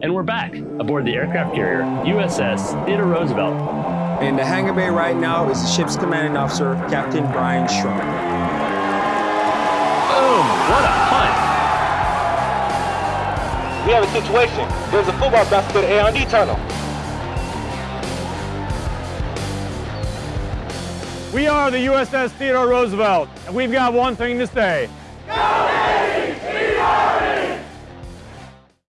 And we're back aboard the aircraft carrier USS Theodore Roosevelt. In the hangar bay right now is the ship's commanding officer, Captain Brian Strong. Boom! What a punt! We have a situation. There's a football bounce to the A&D tunnel. We are the USS Theodore Roosevelt, and we've got one thing to say. Go!